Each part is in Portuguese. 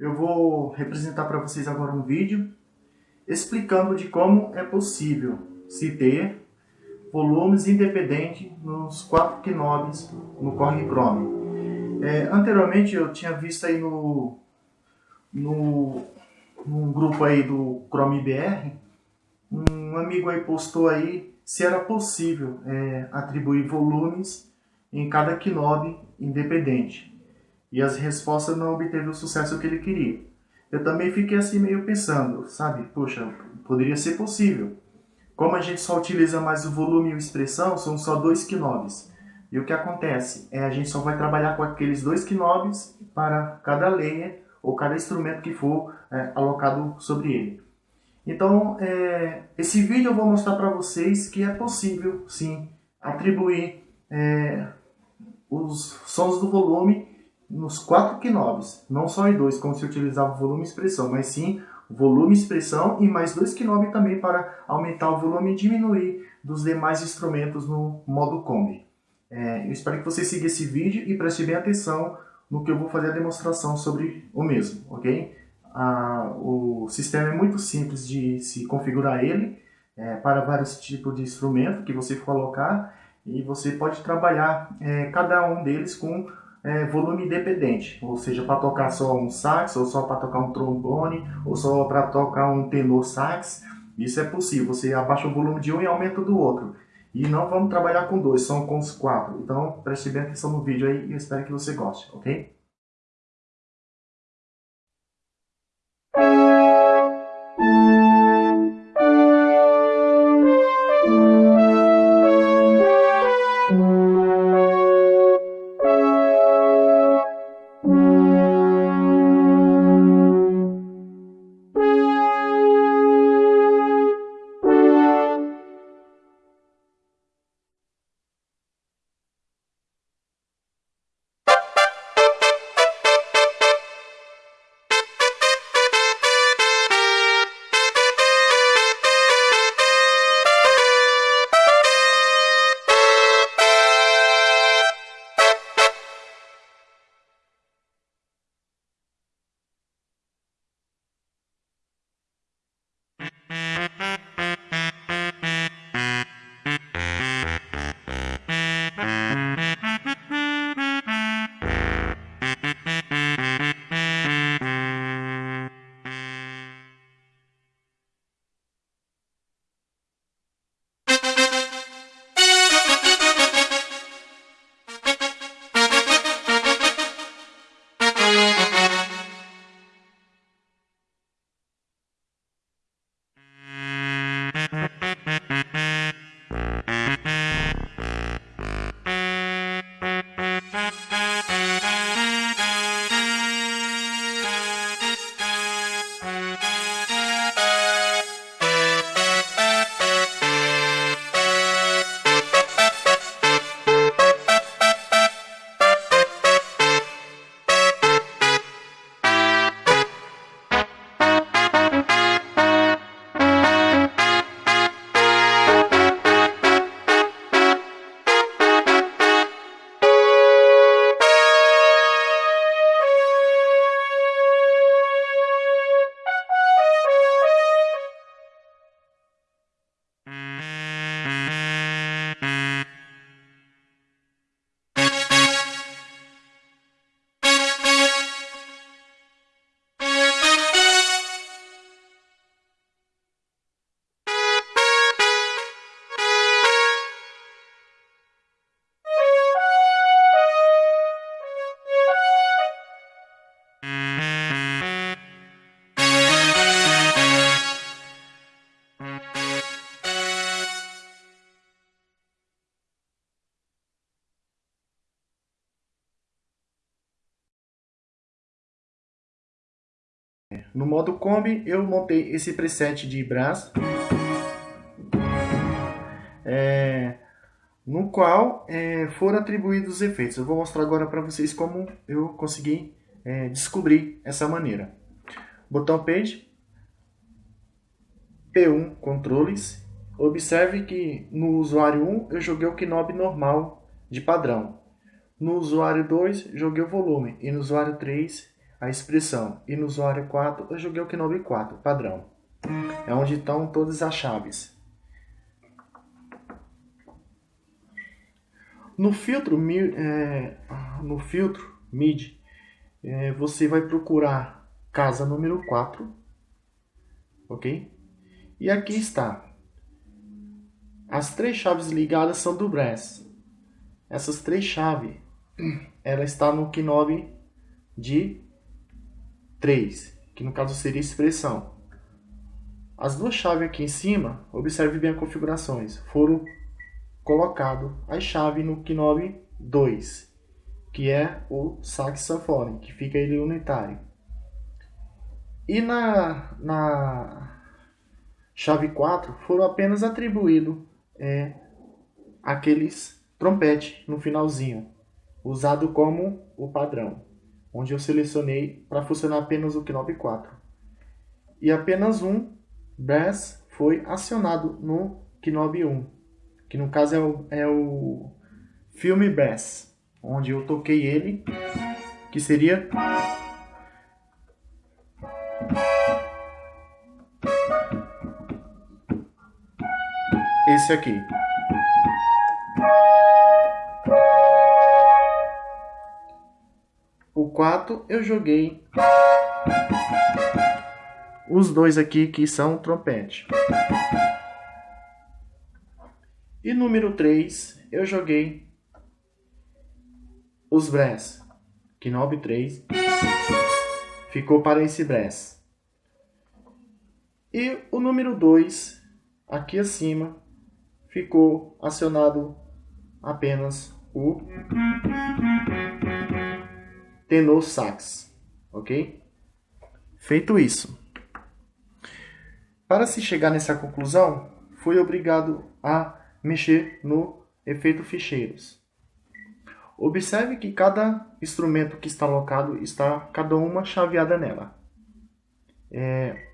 eu vou representar para vocês agora um vídeo explicando de como é possível se ter volumes independentes nos quatro knobs no Corre Chrome. É, anteriormente eu tinha visto aí no, no, no grupo aí do Chrome BR, um amigo aí postou aí se era possível é, atribuir volumes em cada knob independente e as respostas não obteve o sucesso que ele queria. Eu também fiquei assim meio pensando, sabe? Poxa, poderia ser possível. Como a gente só utiliza mais o volume e a expressão, são só dois knobs. E o que acontece? É a gente só vai trabalhar com aqueles dois knobs para cada layer ou cada instrumento que for é, alocado sobre ele. Então, é, esse vídeo eu vou mostrar para vocês que é possível, sim, atribuir é, os sons do volume nos quatro knobs, não só em dois, como se utilizava volume e expressão, mas sim volume expressão e mais dois knobs também para aumentar o volume e diminuir dos demais instrumentos no modo Kombi. É, eu espero que você siga esse vídeo e preste bem atenção no que eu vou fazer a demonstração sobre o mesmo, ok? Ah, o sistema é muito simples de se configurar ele é, para vários tipos de instrumento que você colocar e você pode trabalhar é, cada um deles com é, volume independente, ou seja, para tocar só um sax, ou só para tocar um trombone, ou só para tocar um tenor sax, isso é possível, você abaixa o volume de um e aumenta do outro. E não vamos trabalhar com dois, são com os quatro. Então preste bem atenção no vídeo aí e espero que você goste, ok? No modo Kombi, eu montei esse preset de braço, é, no qual é, foram atribuídos os efeitos. Eu vou mostrar agora para vocês como eu consegui é, descobrir essa maneira. Botão Page, P1 Controles. Observe que no usuário 1 eu joguei o knob normal de padrão. No usuário 2 joguei o volume e no usuário 3 a expressão. E no usuário 4 eu joguei o Kenobi 4, padrão. É onde estão todas as chaves. No filtro, é, no filtro MIDI, é, você vai procurar casa número 4, ok? E aqui está. As três chaves ligadas são do Brass. Essas três chaves, ela está no Knob de 3, que no caso seria expressão. As duas chaves aqui em cima, observe bem as configurações, foram colocado a chave no Knob 2, que é o saxofone, que fica ele unitário. E na, na chave 4 foram apenas atribuídos é, aqueles trompete no finalzinho, usado como o padrão, onde eu selecionei para funcionar apenas o Knob 4. E apenas um Bass foi acionado no Knob 1, que no caso é o, é o Filme Bass, onde eu toquei ele, que seria esse aqui. 4 eu joguei os dois aqui que são trompete. E número 3 eu joguei os brass. Knob 3 ficou para esse brass. E o número 2 aqui acima ficou acionado apenas o tenor sax, ok? Feito isso, para se chegar nessa conclusão, fui obrigado a mexer no efeito ficheiros. Observe que cada instrumento que está alocado está cada uma chaveada nela. É,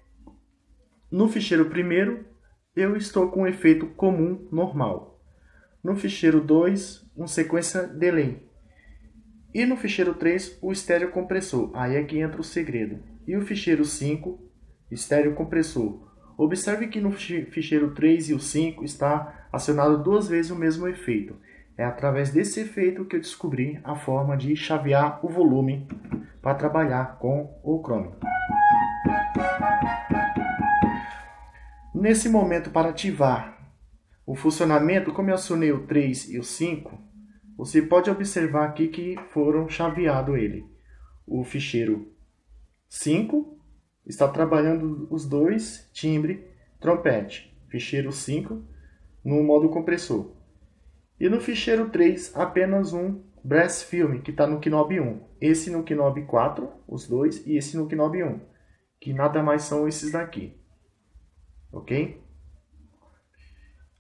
no ficheiro primeiro, eu estou com um efeito comum normal. No ficheiro 2, um sequência delay. E no ficheiro 3, o estéreo compressor. Aí é que entra o segredo. E o ficheiro 5, estéreo compressor. Observe que no ficheiro 3 e o 5 está acionado duas vezes o mesmo efeito. É através desse efeito que eu descobri a forma de chavear o volume para trabalhar com o Chrome. Nesse momento, para ativar o funcionamento, como eu acionei o 3 e o 5, você pode observar aqui que foram chaveado ele. O ficheiro 5 está trabalhando os dois timbre trompete, ficheiro 5 no modo compressor. E no ficheiro 3 apenas um brass film que está no Knob 1. Esse no Knob 4, os dois, e esse no Knob 1, que nada mais são esses daqui. Ok?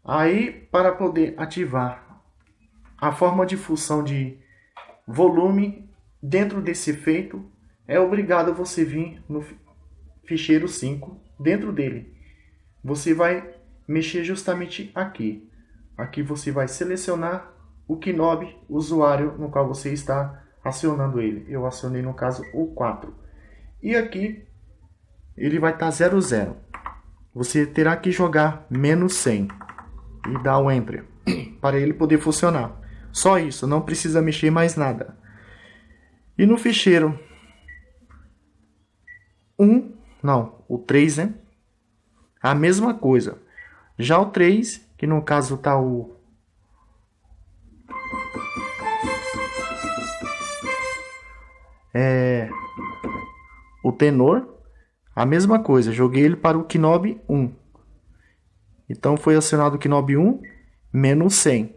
Aí, para poder ativar a forma de função de volume dentro desse efeito, é obrigado você vir no ficheiro 5, dentro dele. Você vai mexer justamente aqui. Aqui você vai selecionar o knob usuário no qual você está acionando ele. Eu acionei no caso o 4. E aqui ele vai estar 00. Você terá que jogar menos 100 e dar o Enter para ele poder funcionar. Só isso, não precisa mexer mais nada. E no ficheiro 1, não, o 3, né? A mesma coisa. Já o 3, que no caso está o é o tenor, a mesma coisa, joguei ele para o Knob 1. Então foi acionado o Knob 1 menos 100,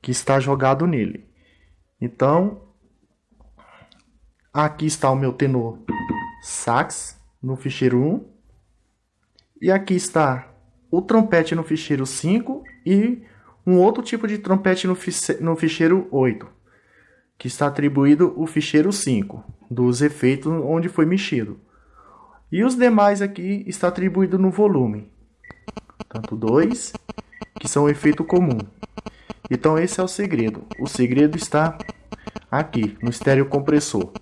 que está jogado nele. Então, aqui está o meu tenor sax no ficheiro 1. E aqui está o trompete no ficheiro 5 e um outro tipo de trompete no, no ficheiro 8, que está atribuído o ficheiro 5, dos efeitos onde foi mexido. E os demais aqui está atribuído no volume tanto dois, que são efeito comum. Então esse é o segredo. O segredo está aqui, no estéreo compressor.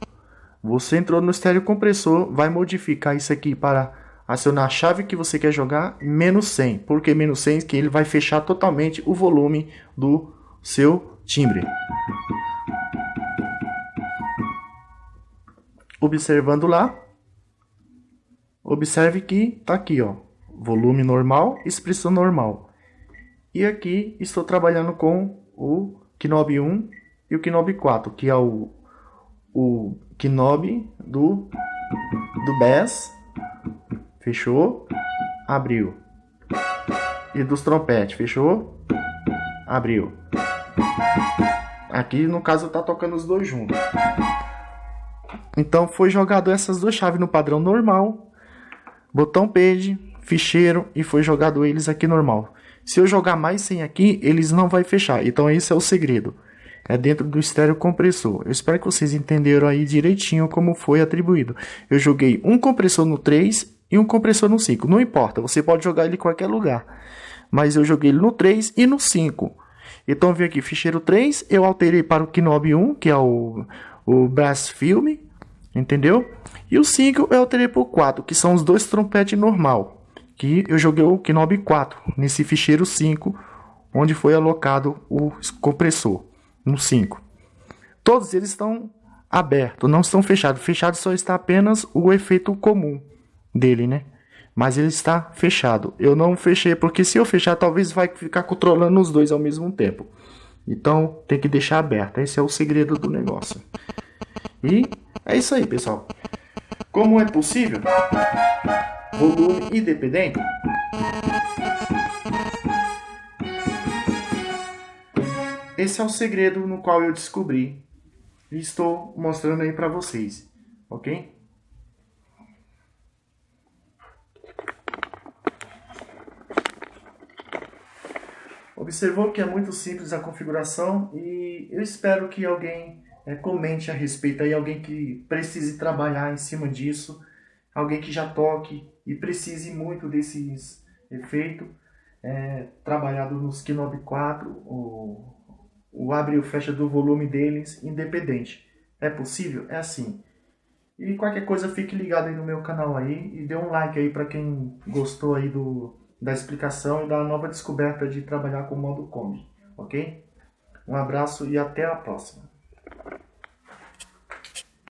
Você entrou no estéreo compressor, vai modificar isso aqui para acionar a chave que você quer jogar menos 100. Por que menos 100? Que ele vai fechar totalmente o volume do seu timbre. Observando lá, observe que tá aqui, ó, volume normal, expressão normal. E aqui estou trabalhando com o Knob 1 e o Knob 4, que é o, o Knob do, do Bass, fechou, abriu. E dos trompetes, fechou, abriu. Aqui no caso tá tocando os dois juntos. Então foi jogado essas duas chaves no padrão normal, botão page, ficheiro e foi jogado eles aqui normal. Se eu jogar mais 100 aqui, eles não vai fechar. Então esse é o segredo. É dentro do estéreo compressor. Eu espero que vocês entenderam aí direitinho como foi atribuído. Eu joguei um compressor no 3 e um compressor no 5. Não importa, você pode jogar ele em qualquer lugar. Mas eu joguei ele no 3 e no 5. Então vem aqui, ficheiro 3, eu alterei para o Knob 1, que é o, o Brass Film, entendeu? E o 5 eu alterei para o 4, que são os dois trompetes normal que eu joguei o Knob 4 nesse ficheiro 5, onde foi alocado o compressor no 5. Todos eles estão abertos, não estão fechados. Fechado só está apenas o efeito comum dele, né? Mas ele está fechado. Eu não fechei porque se eu fechar, talvez vai ficar controlando os dois ao mesmo tempo. Então tem que deixar aberto. Esse é o segredo do negócio. E é isso aí, pessoal. Como é possível? Volume independente. Esse é o segredo no qual eu descobri e estou mostrando aí para vocês, ok? Observou que é muito simples a configuração e eu espero que alguém é, comente a respeito aí, alguém que precise trabalhar em cima disso, alguém que já toque e precise muito desses efeitos, é, trabalhado nos Knob 4, o, o abre e o fecha do volume deles independente. É possível? É assim. E qualquer coisa fique ligado aí no meu canal aí e dê um like aí para quem gostou aí do, da explicação e da nova descoberta de trabalhar com o modo Kombi, ok? Um abraço e até a próxima.